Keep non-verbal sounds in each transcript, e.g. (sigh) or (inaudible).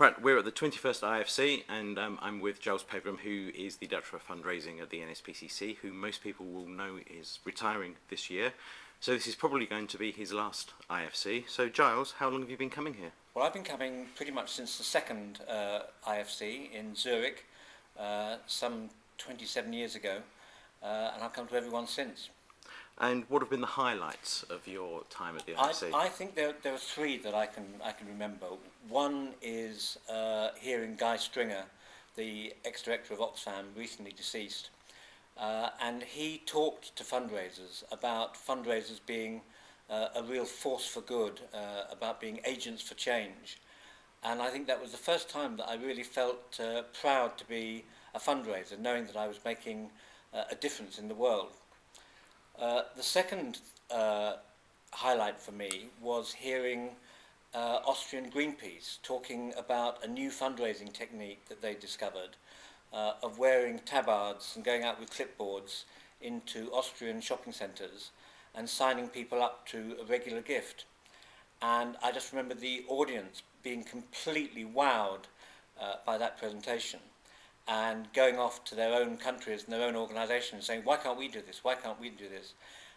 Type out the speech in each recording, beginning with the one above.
Right, we're at the 21st IFC and um, I'm with Giles Pegram who is the Director of Fundraising at the NSPCC who most people will know is retiring this year. So this is probably going to be his last IFC. So Giles, how long have you been coming here? Well, I've been coming pretty much since the second uh, IFC in Zurich, uh, some 27 years ago, uh, and I've come to everyone since. And what have been the highlights of your time at the I, IFC? I think there, there are three that I can, I can remember. One is uh, hearing Guy Stringer, the ex-director of Oxfam, recently deceased, uh, and he talked to fundraisers about fundraisers being uh, a real force for good, uh, about being agents for change. And I think that was the first time that I really felt uh, proud to be a fundraiser, knowing that I was making uh, a difference in the world. Uh, the second uh, highlight for me was hearing uh, Austrian Greenpeace talking about a new fundraising technique that they discovered uh, of wearing tabards and going out with clipboards into Austrian shopping centres and signing people up to a regular gift. And I just remember the audience being completely wowed uh, by that presentation and going off to their own countries and their own organisations saying, why can't we do this? Why can't we do this?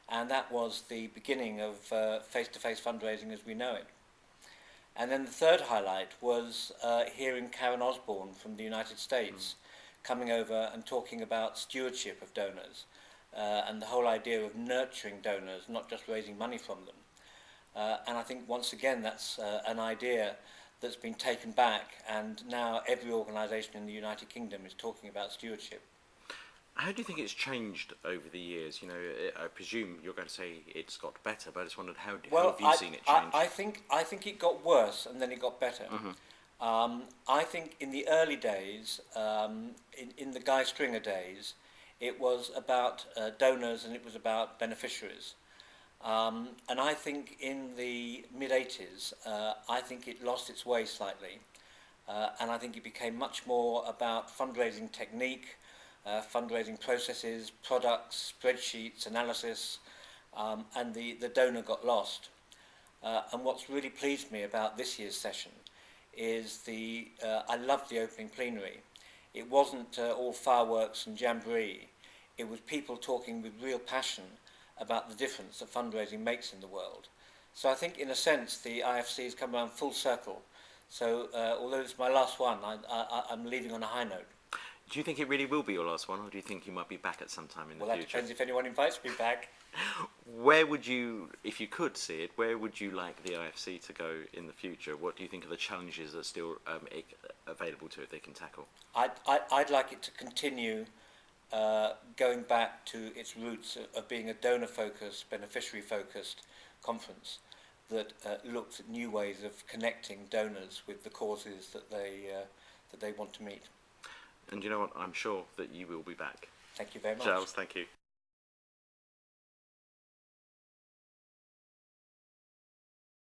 And that was the beginning of uh, face-to-face -face fundraising as we know it. And then the third highlight was uh, hearing Karen Osborne from the United States mm. coming over and talking about stewardship of donors uh, and the whole idea of nurturing donors, not just raising money from them. Uh, and I think once again that's uh, an idea that's been taken back and now every organisation in the United Kingdom is talking about stewardship. How do you think it's changed over the years? You know, I presume you're going to say it's got better, but I just wondered how, well, how have you I, seen it change? I, I think I think it got worse and then it got better. Mm -hmm. um, I think in the early days, um, in, in the Guy Stringer days, it was about uh, donors and it was about beneficiaries. Um, and I think in the mid-80s, uh, I think it lost its way slightly. Uh, and I think it became much more about fundraising technique, uh, fundraising processes, products, spreadsheets, analysis, um, and the, the donor got lost. Uh, and what's really pleased me about this year's session is the, uh, I loved the opening plenary. It wasn't uh, all fireworks and jamboree. It was people talking with real passion about the difference that fundraising makes in the world. So I think in a sense the IFC has come around full circle. So uh, although it's my last one, I, I'm leaving on a high note. Do you think it really will be your last one, or do you think you might be back at some time in well, the future? Well, that depends if anyone invites me back. (laughs) where would you, if you could see it, where would you like the IFC to go in the future? What do you think are the challenges that are still um, available to it they can tackle? I'd, I'd like it to continue uh, going back to its roots of being a donor-focused, beneficiary-focused conference that uh, looks at new ways of connecting donors with the causes that they, uh, that they want to meet. And you know what, I'm sure that you will be back. Thank you very much. Giles, thank you.